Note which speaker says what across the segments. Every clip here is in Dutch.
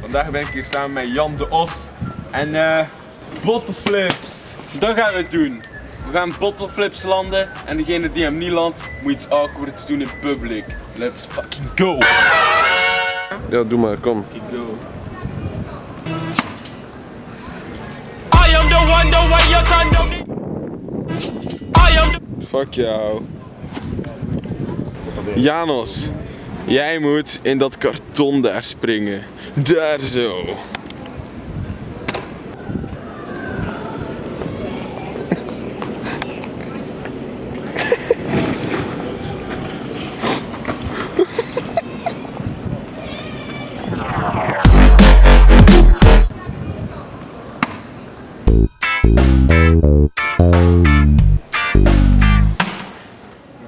Speaker 1: vandaag ben ik hier samen met Jan de Os en eh bottleflips. Dat gaan we doen. We gaan bottleflips landen en degene die hem niet landt moet iets awkwards doen in public. Let's fucking go.
Speaker 2: Ja, doe maar, kom.
Speaker 1: Fucking go.
Speaker 3: I am the one, the way your son don't need. I am the
Speaker 2: Fuck jou. Janos, jij moet in dat karton daar springen. Daar zo.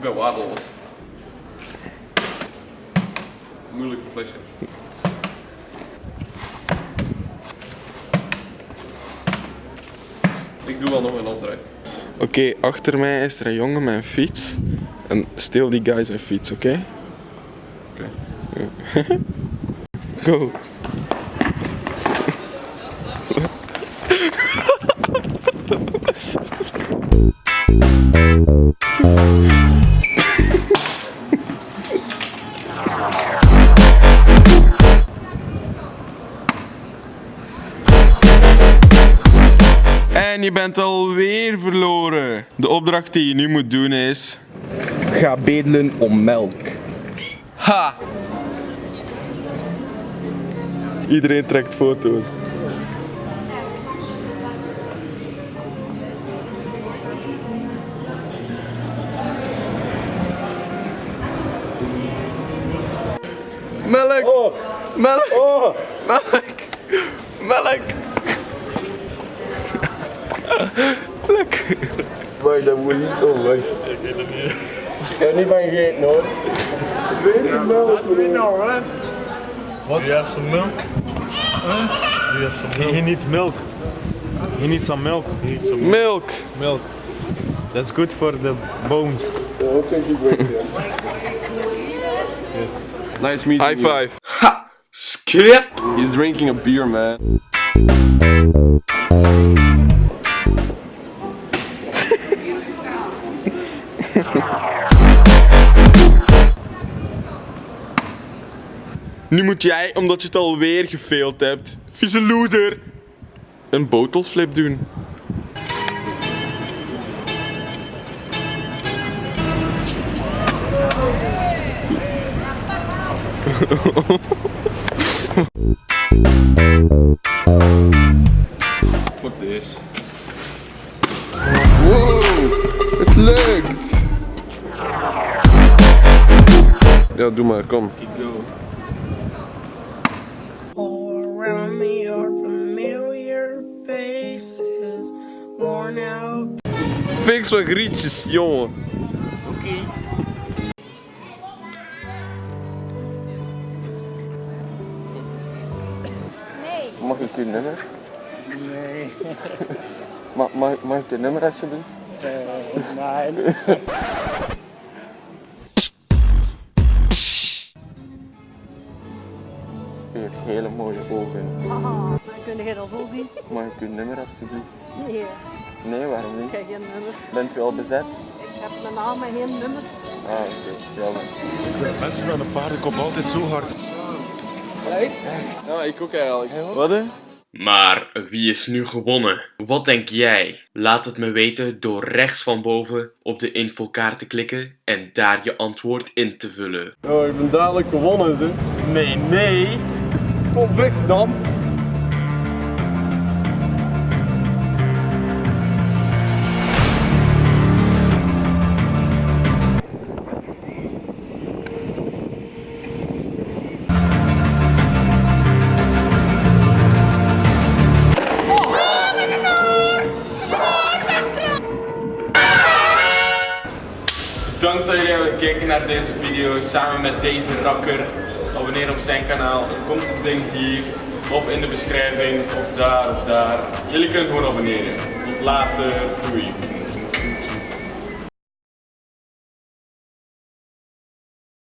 Speaker 1: Ik waardeloos. Moeilijke flesje. Ik doe wel nog een opdracht.
Speaker 2: Oké, achter mij is er een jongen met een fiets. En steel die guy zijn fiets, oké?
Speaker 1: Oké.
Speaker 2: Go. En je bent alweer verloren. De opdracht die je nu moet doen is.
Speaker 4: Ga bedelen om melk.
Speaker 2: Ha! Iedereen trekt foto's. Melk! Melk! Melk! Melk!
Speaker 4: Weet je melk? Wat doe je nou, hè?
Speaker 5: What? Do you have some milk? Huh? Do you have some milk? He, he needs milk. He needs some milk. He needs some
Speaker 2: Milk!
Speaker 5: milk. That's good for the bones.
Speaker 4: Ja, dat denk ik wel. ja.
Speaker 1: Nice meeting
Speaker 2: High
Speaker 1: you.
Speaker 2: five! Ha! Skip!
Speaker 1: He's drinking a beer, man.
Speaker 2: Nu moet jij, omdat je het alweer gefaild hebt, vieze loser, een botelflip doen.
Speaker 1: Fuck this.
Speaker 2: Wow, het lukt! Ja, doe maar, kom.
Speaker 6: Out
Speaker 2: Fix wat grietjes, jongen. Mag ik uw nummer? Nee. mag, mag, mag ik uw nummer alsjeblieft?
Speaker 4: Nee.
Speaker 2: U heeft hele mooie ogen.
Speaker 7: Haha, kun je dat zo zien?
Speaker 2: Mag ik uw nummer alsjeblieft?
Speaker 7: Nee,
Speaker 2: Nee, waarom
Speaker 7: ik
Speaker 2: niet?
Speaker 7: heb geen nummer.
Speaker 2: Bent u al bezet?
Speaker 7: Ik heb mijn naam en geen nummer.
Speaker 2: Ah, oké. Jammer.
Speaker 5: Mensen met een paardenkop altijd zo hard.
Speaker 2: Ja, ik ook eigenlijk.
Speaker 1: Wat hè?
Speaker 8: Maar wie is nu gewonnen? Wat denk jij? Laat het me weten door rechts van boven op de infokaart te klikken en daar je antwoord in te vullen.
Speaker 1: Oh, ik ben dadelijk gewonnen, hè? Nee, nee. Kom weg dan. Bedankt dat jullie hebben gekeken naar deze video samen met deze rakker. Abonneer op zijn kanaal. Er komt het ding hier of in de beschrijving of daar of daar. Jullie kunnen gewoon abonneren. Tot later. Doei.